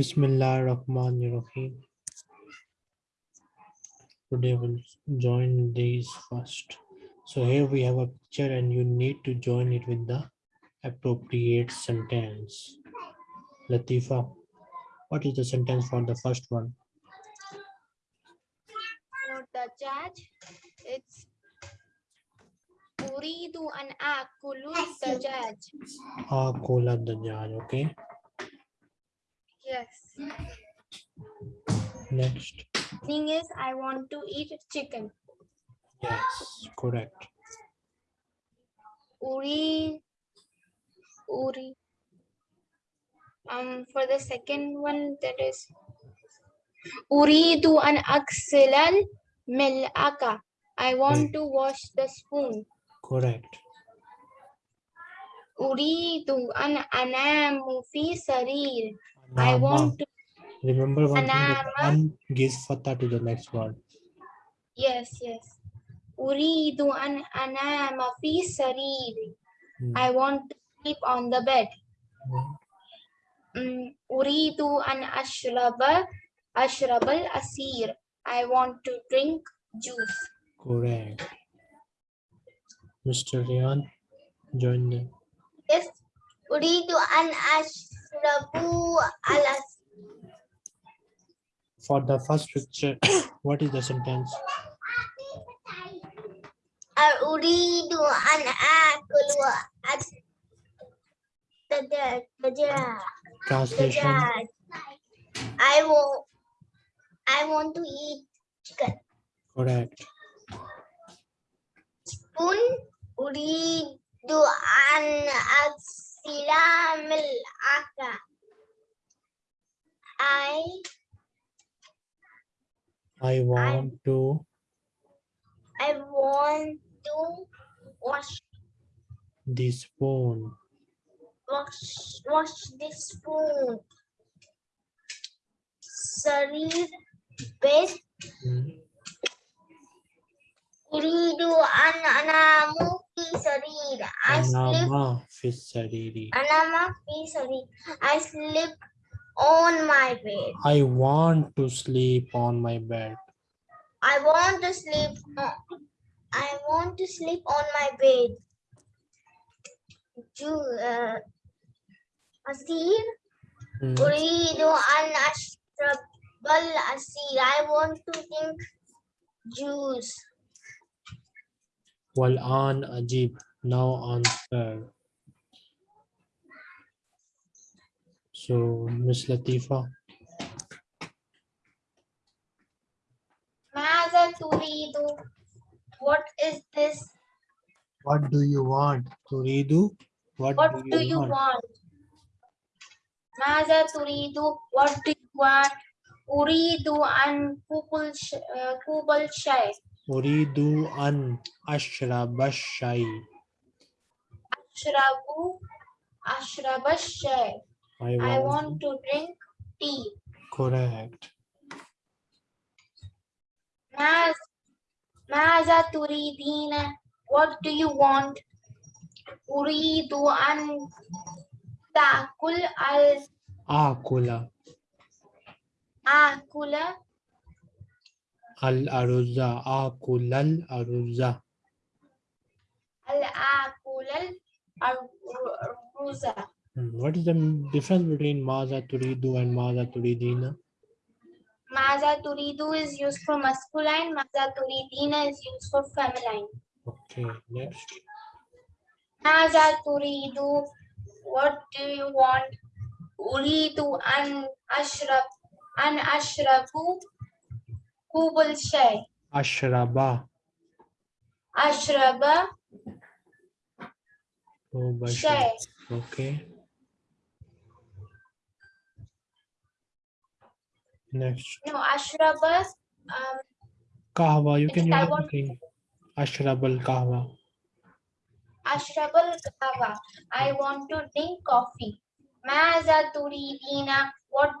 Bismillah Rahman Rahim. Today we'll join these first. So here we have a picture and you need to join it with the appropriate sentence. Latifa, what is the sentence for the first one? For the judge, it's Uridu an akulu the judge. Akola Dajjal, okay? Yes. Next. Thing is, I want to eat chicken. Yes, correct. Uri, Uri. Um, for the second one, that is Uridu an aksilal mil'aka. I want to wash the spoon. Correct. Uridu an anamu fi sarir. I want to, Remember one thing One Anama. gives fatah to the next word. yes, yes. Uridu an anama fi sarir. Hmm. I want to sleep on the bed. Hmm. Mm, Uridu an ashraba ashrabal asir. I want to drink juice. Correct. Mr. Rian, join them. Yes. Uridu an alas. For the first picture, what is the sentence? Uridu an akulu at the the Translation. I will I want to eat chicken. Correct. Spoon uridu an aksila aka. I I want to I want to wash the spoon. wash wash this spoon. Sarir bed Hmm. uridu an anamu fi sarir. I sleep sariri. anama fi. I sleep on my bed. I want to sleep on my bed. I want to sleep. on- I want to sleep on my bed. Uh, Hmm. uridu an ashrabal asir. I want to drink juice. Wal an ajib. Now answer. So, Miss Latifa, Maza turidu. What is this? what do you want? Turidu? What, What do you want? Maza turidu. What do you want? Uridu an kubul sh- uh, uh, kubul shay. Uridu an ashraba shay. Ashrabu ashraba shay. I want, I want to drink tea. correct. Maz, Maza turidina. What do you want? Uridu an takul al Akula akula al aruzza. Akul al aruzza. al akula al ruza. Hmm, What is the difference between maza turidu and maza turidina? Maza turidu is used for masculine. Maza turidina is used for feminine. Okay, next. Maza turidu. What do you want? Uridu an ashrab an ashrabu kubul shay. Ashraba. Ashraba Oh. Okay. Next. No, ashraba. Um, Kahwa. You can use want- anything. Ashrab kahwa. ashrabal kahwa. I want to drink coffee. Maza turidina. What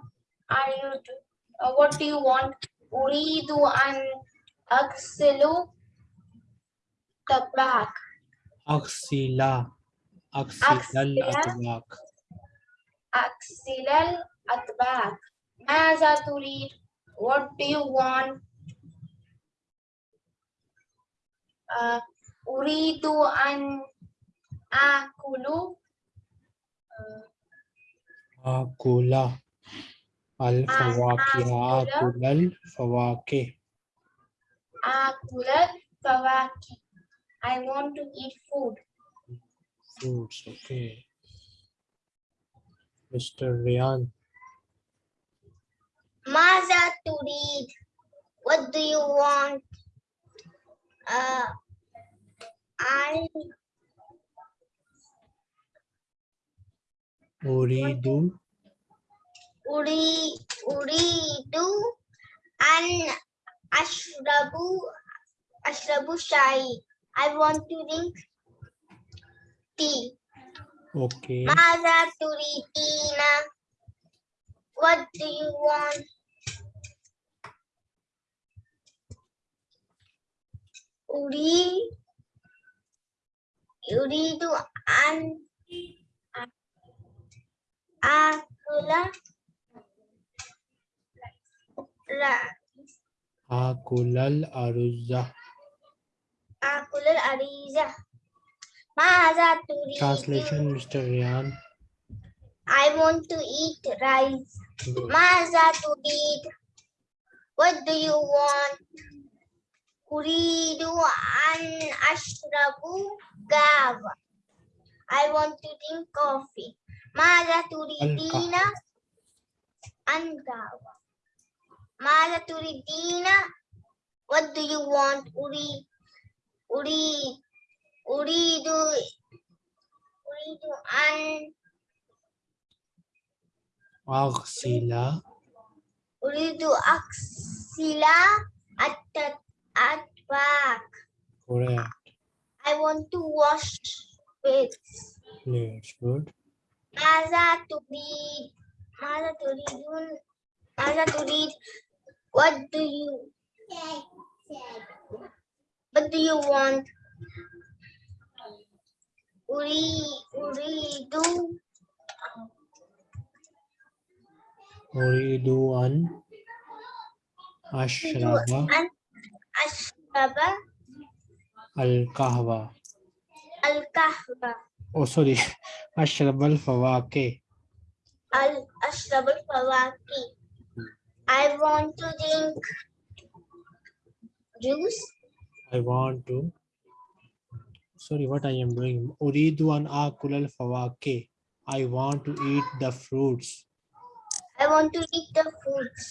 are you? Do, uh, what do you want? Uridu an aksilu tabak. Aksila. Aksilal Aksila. atbaq. Aksilal atbak. ماذا تريد what do you want uh, أريد أن آكل آكل الفواكه آكل الفواكه آكل الفواكه I want to eat food fruits okay Mr. Ryan ماذا تريد what do you want uh, I أريد uri uridu an ashrabu ashrabu shai i want to drink tea. Okay. Mother Turi Tina, what do you want? uri uridu an akula uh, آكل لا آكل الأرز آكل الأريزة ماذا تريد translation Mr. Ryan I want to eat rice Good. ماذا تريد What do you want أريد أن أشرب قهوة I want to drink coffee ماذا تريدين أن قهوة ماذا تريدين What do you want أريد أريد أريد أريد أن أغسل أريد أغسل الت- الأطباق correct I want to wash plates that's good ماذا تريد ماذا تريدون ماذا تريد what do you what do you want? We we do. We do an Ashraba. Ashraba. Al Kahwa. Al Kahwa. Oh sorry. Ashrab al Fawaki Al Ashrab al Fawaki I want to drink juice. I want to. Sorry, what I am doing. Uridu an akulal fawake. I want to eat the fruits. I want to eat the fruits.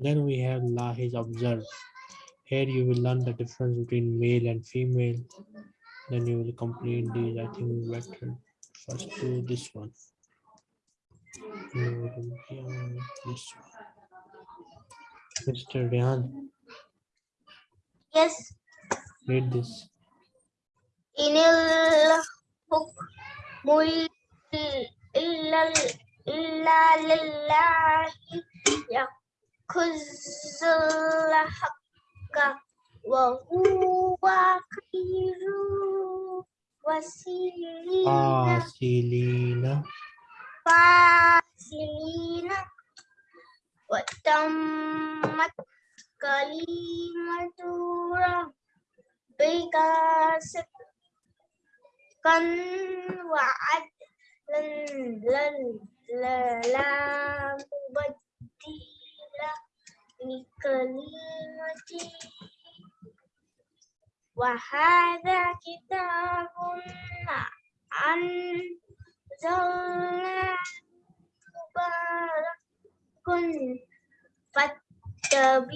Then we have lahij observe. Here you will learn the difference between male and female. Then you will complete these. I think better first do this one. Mr. Rehan. Yes. Read this. In il huk mul illa illa lillahi hakka wa huwa. Ah, wasilina. Ah, وسيلين فاصلين فاصلين وتمت كلمة ربك صدقا وعدلا لا لا مبدل لكلمته وهذا كتاب أنزلناه مبارك فاتبعوه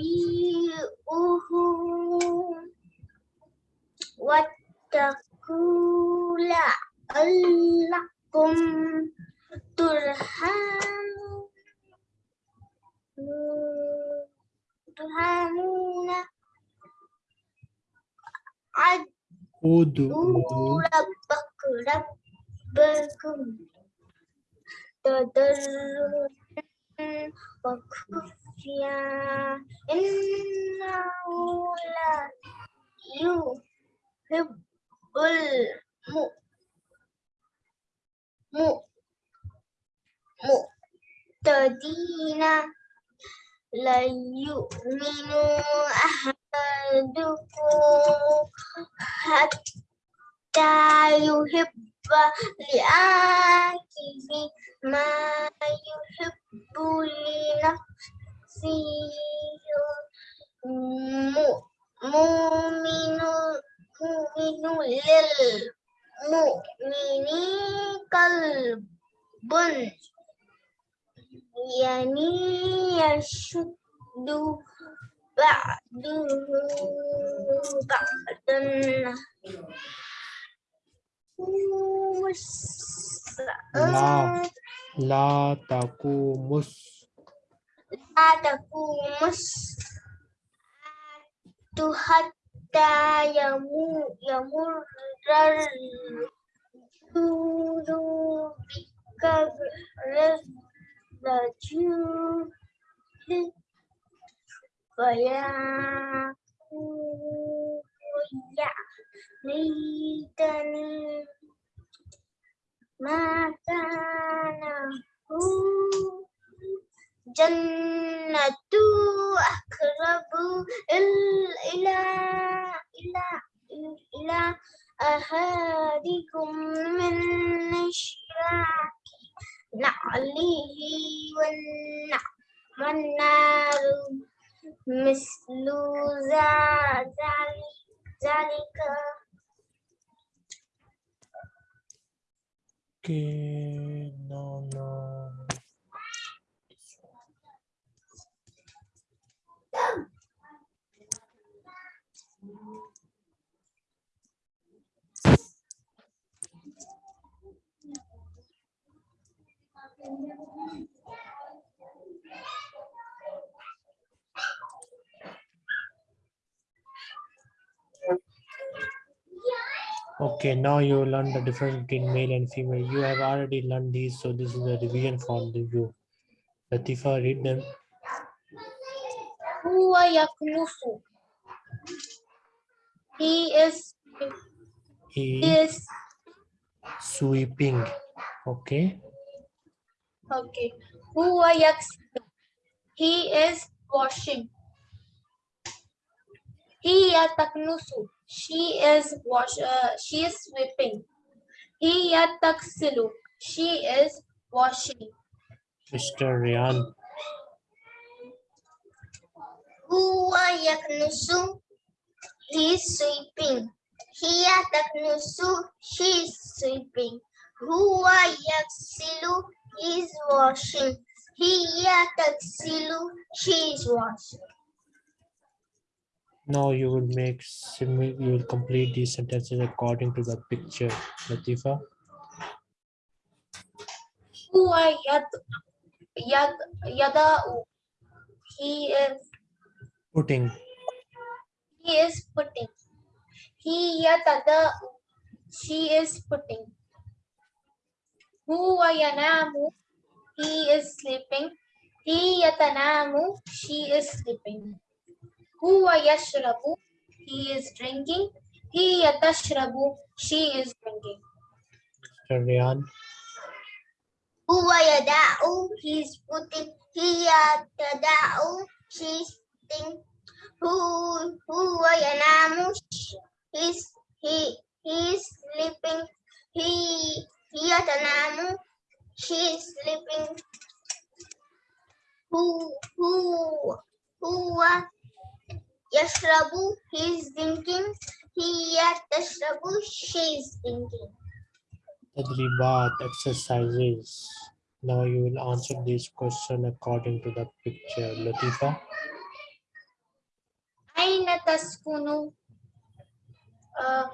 واتقوا لعلكم ترحمون ادعوا ربك ربكم تضرعا وخفيا إنه لا يحب الم- م- الذين لا يؤمن أحدكم حتى يحب لأخيه ما إلى أحدكم من إشراك نعله والنار مثل ذلك Okay, no, no. Okay, now you learn the difference between male and female. You have already learned these, so this is the revision for the you. Latifa, read them. Huwa yaknufu. He is. He, he is sweeping. Okay. Okay. Who are you? He is washing. He is taknusu. She is wash. Uh, she is sweeping. He is taksilu. She is washing. Mr. Rian. Who are yaknusu. He is sweeping. He is taknusu. She is sweeping. Who are yaksilu is washing. He a tuxedo. She is washing. Now you will make you will complete these sentences according to the picture, Latifa. Huwa yad yad. He is putting. He is putting. He yada'u. She is putting. Huwa yanamu. He is sleeping. He yatanamu. She is sleeping. Huwa yashrabu. He is drinking. He yatashrabu. She is drinking. Mr. Rian. Huwa yada'u. He is putting. He yatada'u. She is putting. Who, huwa yanamu. He is, he, he is sleeping. He here the Nanu, she is sleeping. Who, who, who, uh, Yashrabu, he is drinking. Here Tashrabu, uh, she is drinking. Tadribat exercises. Now you will answer this question according to the picture. Latifa. Aina taskunu. Uh,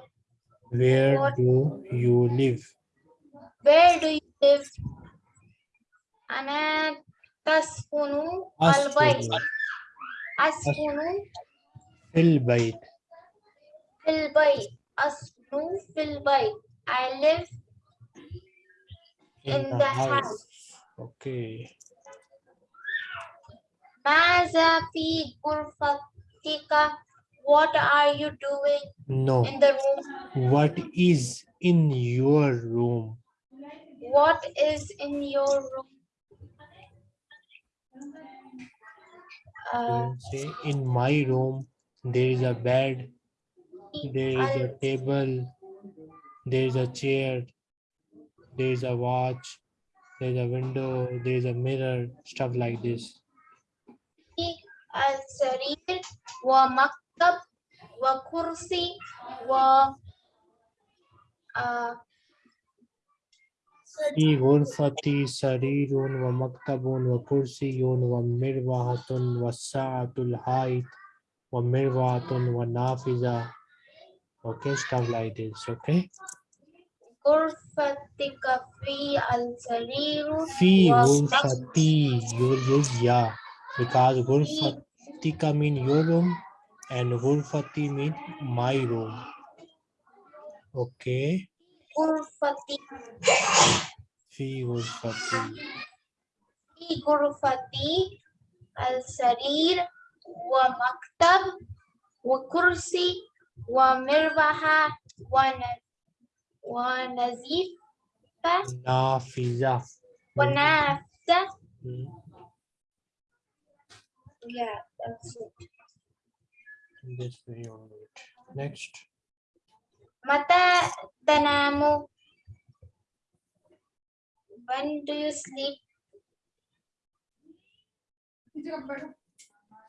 Where do you live? Where do you live? أنا تسكن البيت أسكن أسكن في البيت. في البيت أسكن في البيت I live In, In the, the house. house. Okay. ماذا في غرفتك What are you doing No. in the room What is in your room? What is in your room You uh, can say in my room there is a bed, there is a al- table, there is a chair, there is a watch, there is a window, there is a mirror, stuff like this. السرير ومكتب وكرسي و آه، في غرفتي سرير ومكتب وكرسي ومروحة والساعة الحائط ومروحة ونافذة. Okay, stuff like this. Okay. غرفتك في السرير في ومكتب غرفتي you will use ya because غرفتك mean your room and غرفتي mean my room. Okay. غرفتي في غرفتي في غرفتي السرير ومكتب وكرسي ومروحة ون- ونزيفة نافذة. ونافذة. Yeah, that's it. Way only. Next. متى تنام? when do you sleep?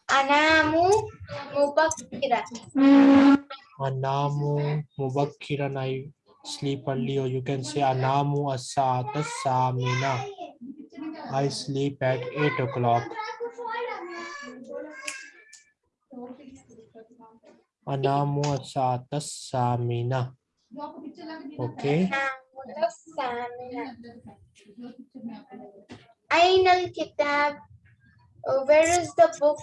Anamu Mubakira. Anamu Mubakira. I sleep early, or you can say Anamu Asata Samina. I sleep at 8 o'clock. Anamu Asata Samina. Okay. أنام الثامنة أين الكتاب? Where is the book?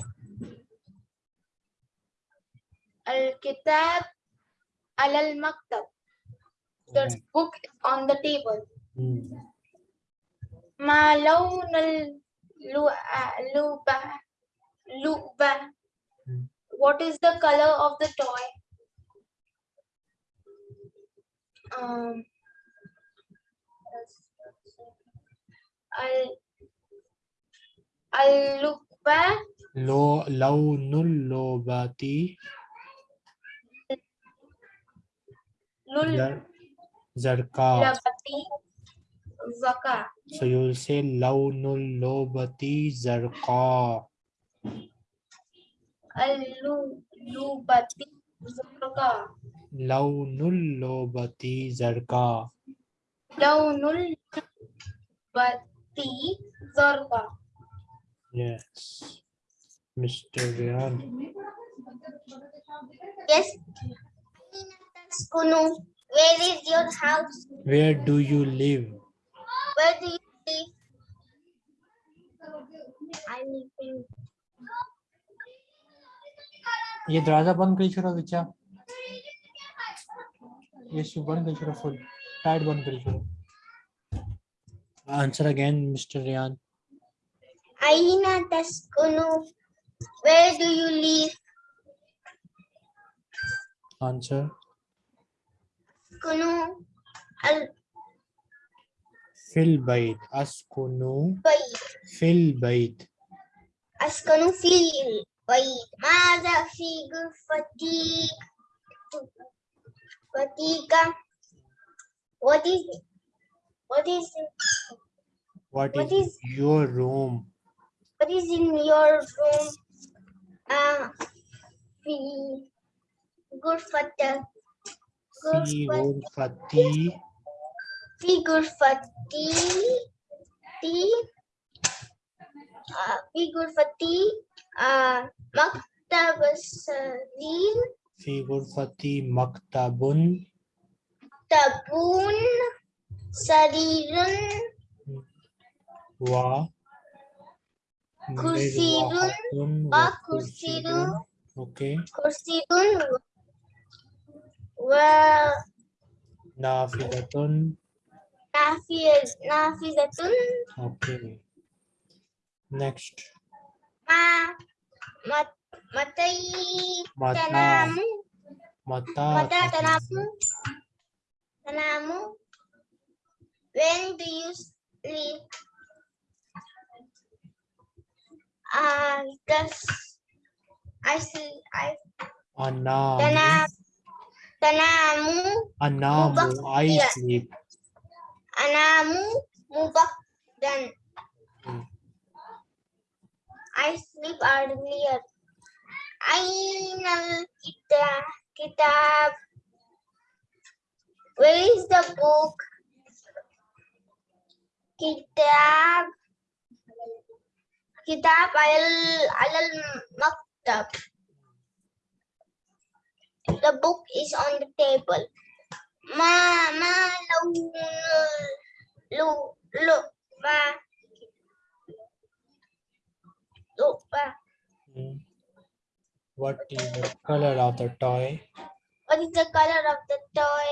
الكتاب على المكتب. The book is on the table. Hmm. ما لون اللعبة؟ لعبة. Hmm. What is the color of the toy? Um, Al, al-lukba. Lo, launul lobati. Lul. Zarka. Zaka. So you will say launul lobati zarka. Al-lubati zarka. Launul lobati zarka. Launul lobati Zorba. Yes. Mr. Ryan. Yes. Where is your house? Where do you live? Where do you live? I live in. ये दरवाजा बंद करी छोड़ा बच्चा ये शुभ बंद करी छोड़ा फुल टाइट बंद Answer again, Mr. Ryan. Aina Taskunu, where do you live? Answer. Kunu al Fil bait. Askunu. Bait. Fil bait. Askunu fil bait. Maza fi gufati. Fatika. What is what is what, what is, is, your room? What is in your room? Uh, we good fatta. Fi gurfati. Fi gurfati. Ti. Uh, Fi gurfati. Uh, Maktabasarin. Fi gurfati maktabun. Tabun. Sarirun wa kursiyun wa kursiyun okay kursiyun wa nafidatun nafiz nafizatun okay next. ma mat matai tanamu mata mata tanamu tanamu when do you sleep? Uh, does I sleep. I Anamu. Tanam. Tanamu. Anamu. I sleep. Anamu. Mubakdan. Hmm. I sleep earlier. Ainal kitab. Kitab. Where is the book? Kitab. Kitab al al maktab. The book is on the table. Ma ma lu lu lu ma lu ma. Hmm. What is the color of the toy? What is the color of the toy?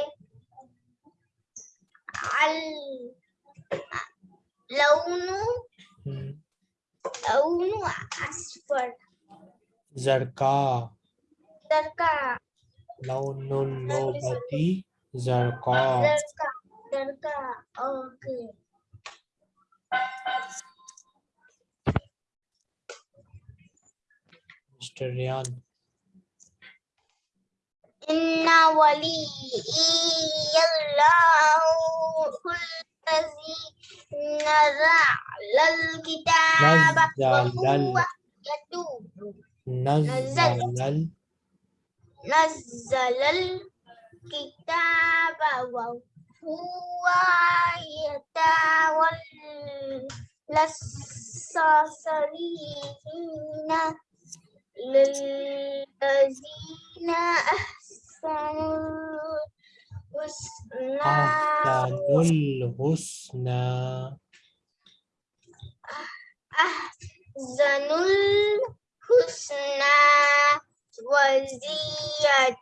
Al launu Hmm. launu asfar. Zarka. Darka Launul nobati. Zarka. darka darka. Okay. Mr. Ryan. Inna waliyallahu الذي نزل الكتاب وهو يتوب نزل نزل الكتاب وهو يتولى الصالحين للذين أحسنوا الحسنى أحسن الحسنى أحسن الحسنى وزيادة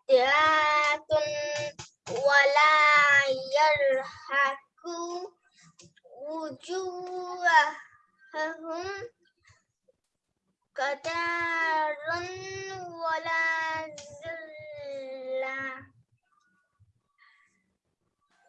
ولا يرهق وجوههم. قتار ولا ذلة.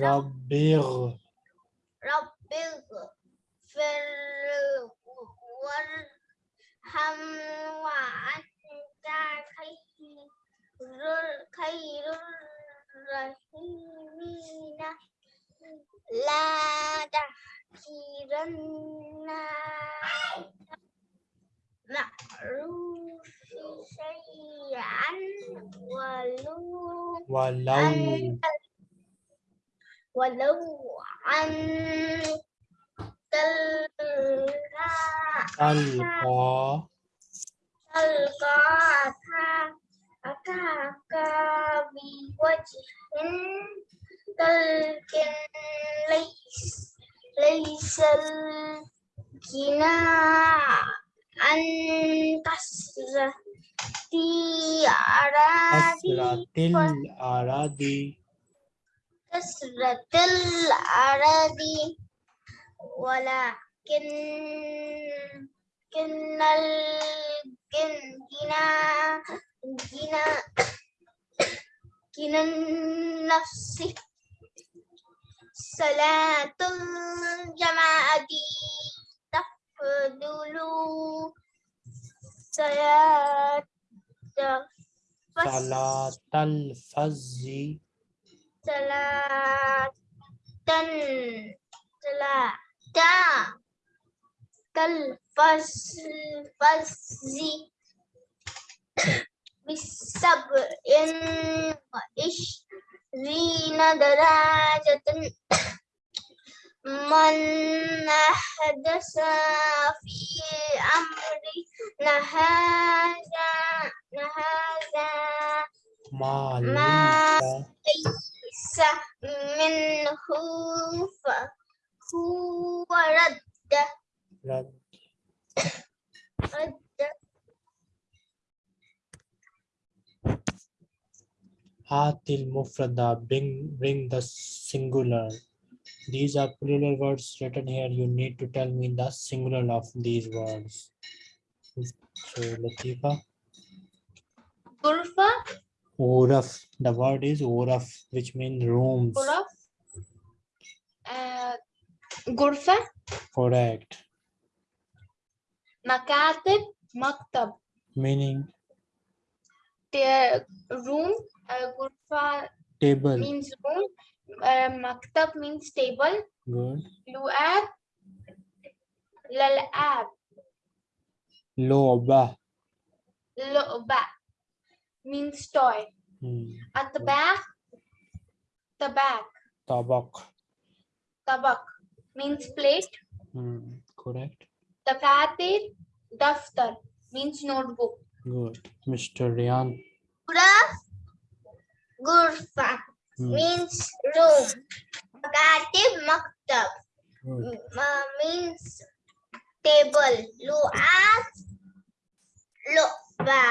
ربغ. رب اغفر وارحم. وأنت خير خير الراحمين. لا تحقرن معروف شيئا ولو ولو ولو أن تلقى ألقى تلقى أكاك بوجه تلك ليس ليس الجناح أن كسر في أراضي كسرة الأراضي كسرة الأراضي ولكن كن الجنا جنا جنا النفس صلاة الجماعة تفضل صلاة صلاة الفجر. صلاة صلاة فصل بالسبع وعشرين درجة. من أحدث في أمرنا هذا هذا ما ليس منه فهو رد رد رد Hatil mufrada, bring, bring the singular. These are plural words written here. You need to tell me the singular of these words. So, Latifa, Gurfa, Uraf. The word is Uraf, which means rooms. Guraf, uh, Gurfa, Correct. Makatib, Maktab. Meaning The room, uh, Gurfa table. means room, uh, Maktab means table, Good. Lu'ab, Lal'ab, Loba. Lu'ba means toy. Hmm. At the back, the back, Tabak. tabak means plate. Hmm. Correct. The fatir, daftar means notebook. Good. Mr. Ryan. Graph, gurfa Hmm. means room. Makatib, maktab uh, means table. Lu'ab, lu'ba.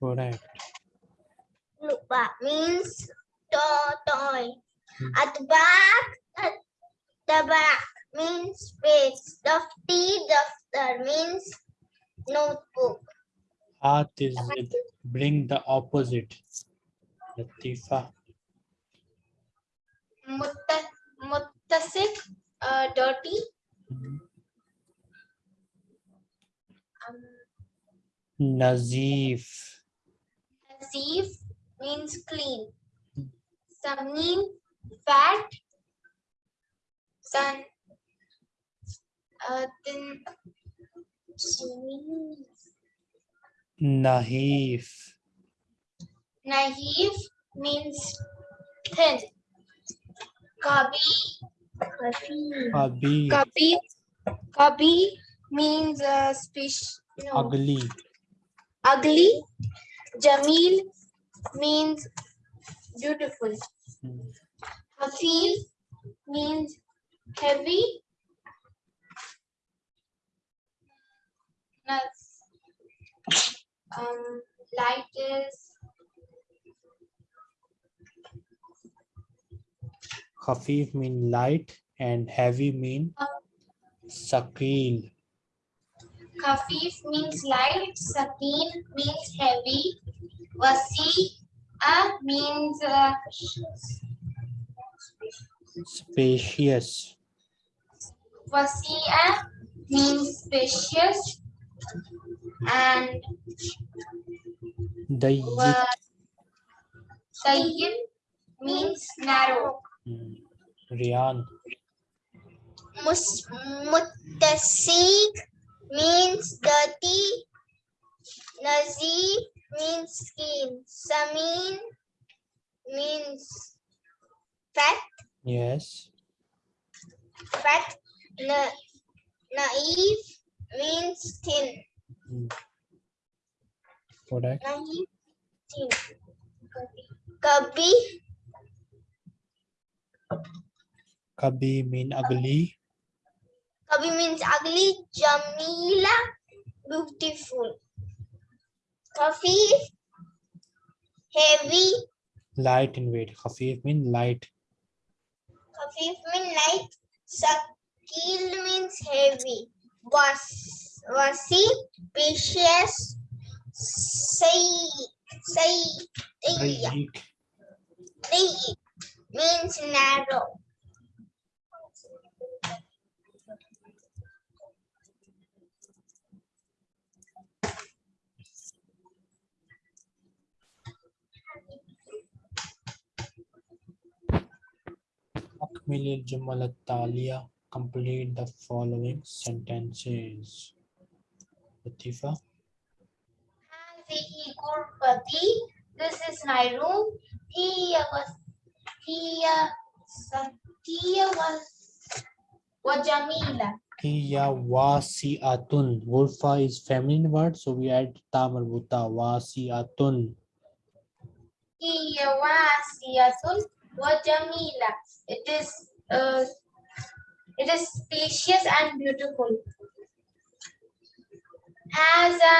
Correct. Lu'ba means to- toy. Hmm. At the back, at the back means page. Dafti, daftar means notebook. Hat is with bring the opposite. Latifa. Mutta- Muttasik, uh, dirty. Hmm. Um, Nazif. Nazif means clean. Samin, fat. Sun. Uh, then. Nahif. Naive means thin. Kabi. Abi. Kabi. Kabi means uh, species. No. Ugly. Ugly. Jamil means beautiful. Hafif means heavy. Nas- Um, light is Khafif mean light and heavy mean sakil. Khafif means light. Sakin means heavy. Wasi'a means uh, Spacious. Wasi'a means spacious. And Dayyik. wa- means narrow. Hmm. Riyan. Mus- Muttasik means dirty. Nazif means skin. Samin means fat. Yes. Fat. Na- naive means thin. Naive, thin. Kabi. Kabi mean ugly. Kabi means ugly. Jamila, beautiful. Khafif, heavy. Light in weight. Khafif mean light. Khafif means light. Sakil means heavy. Was, wasi, spacious. Say, say, Dayyik. means narrow. Will Jumala Talia complete the following sentences? Latifa? This is my room. Tia was Tia Tia was Wajamila. Tia wasiatun. Gurfa is feminine word, so we add tamarbuta wasiatun. Tia wasiatun Wajamila. It is uh, it is spacious and beautiful. Has a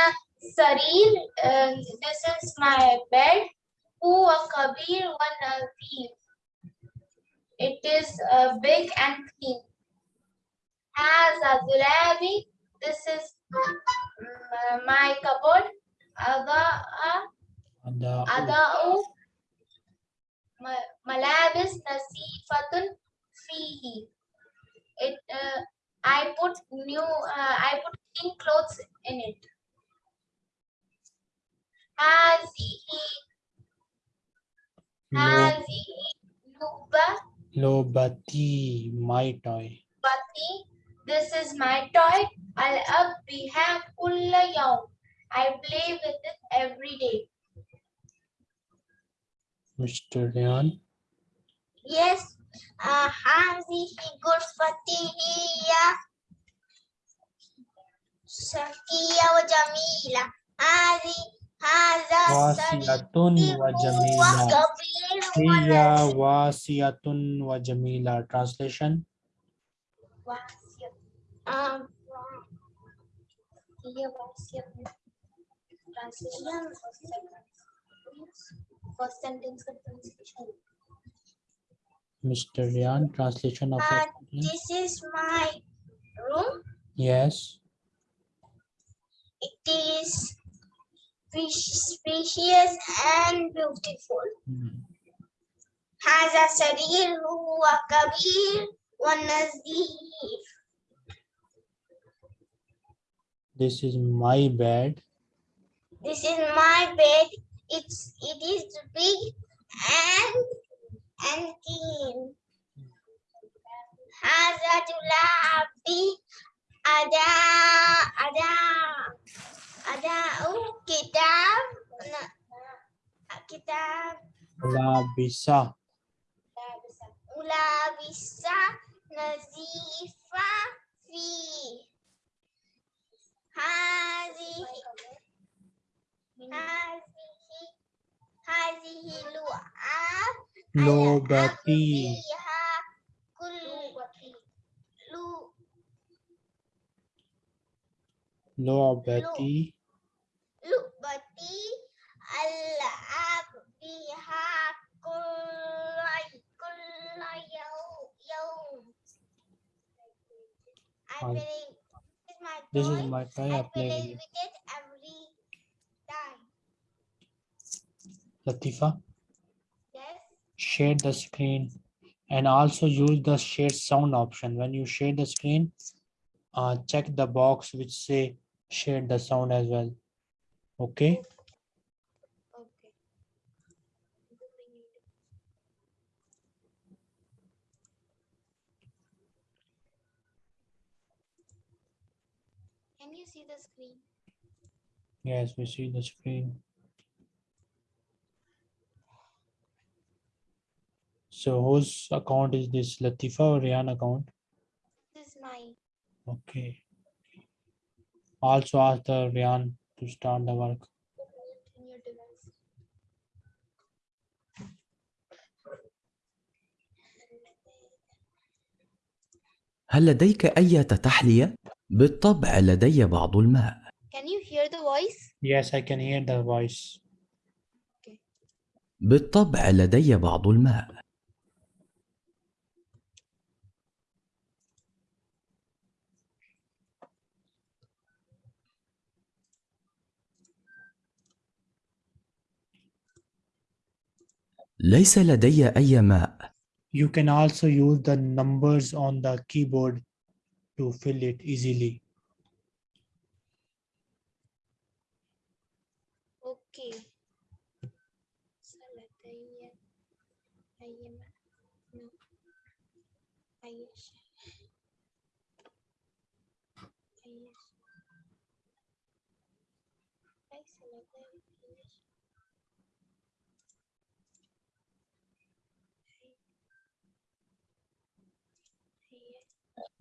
serene. uh, this is my bed. Who a kabir, one a thief. It is uh, big and clean. Has a dulabi, this is uh, my cupboard. Ada, ada, ada, Malabis nasifatun fihi. It, uh, I put new, uh, I put clean clothes in it. Hazihi. Hazihi. Luba. Lobati, my toy. Bati, this is my toy. I'll up biha kulla yaum. I play with it every day. Mr. Ryan Yes. Uh, هذه غرفتي هي شرقية وجميلة. هذه هذا واسعة سريري وجميلة وكبير هي ونظيف. واسعة وجميلة translation واسع. Um, هي واسعة. Translation first sentence. First sentence का translation. Mr. Ryan translation of Uh, first sentence. This is my room. yes It is spe- spacious and beautiful. Hmm. هذا سرير هو كبير ونظيف. this is my bed This is my bed. It's it is big and and thin. Ada api ada ada ada uh, kita kita. Ula bisa. Ula bisa nazifa fi. Hazi. Hazi. هذه لعاب لوبتي فيها كل لو- لعبتي لعبتي ألعب بها كل كل يوم يوم I Um, play with my this toy. is my toy I I play play with it. Latifa Yes. share the screen and also use the share sound option when you share the screen uh, check the box which say share the sound as well okay Okay. Can you see the screen? yes we see the screen so whose account is this latifa or Rihan account This is mine. okay also ask the Rihan to start the work. هل لديك أي تحلية؟ بالطبع لدي بعض الماء Can you hear the voice? yes I can hear the voice بالطبع لدي بعض الماء ليس لدي أي ماء you can also use the numbers on the keyboard to fill it easily Okay. لدي أي ماء؟ No. أي شيء.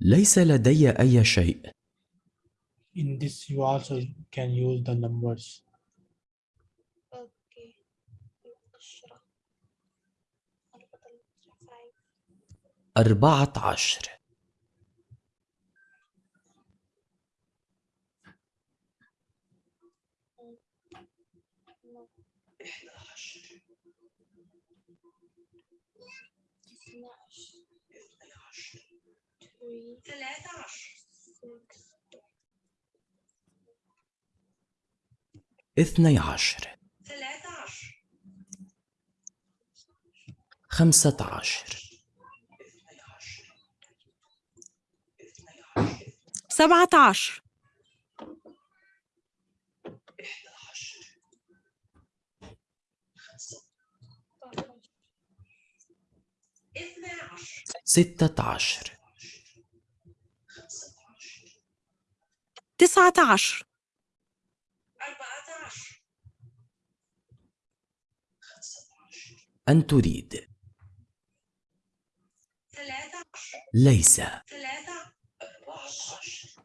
ليس لدي أي شيء. In this you also can use the numbers. Okay. أربعة عشر 13 اثني عشر ثلاثة عشر. خمسة عشر. سبعة عشر. ستة عشر. تسعة عشر. أربعة عشر أن تريد. ثلاثة ليس. ثلاثة عشر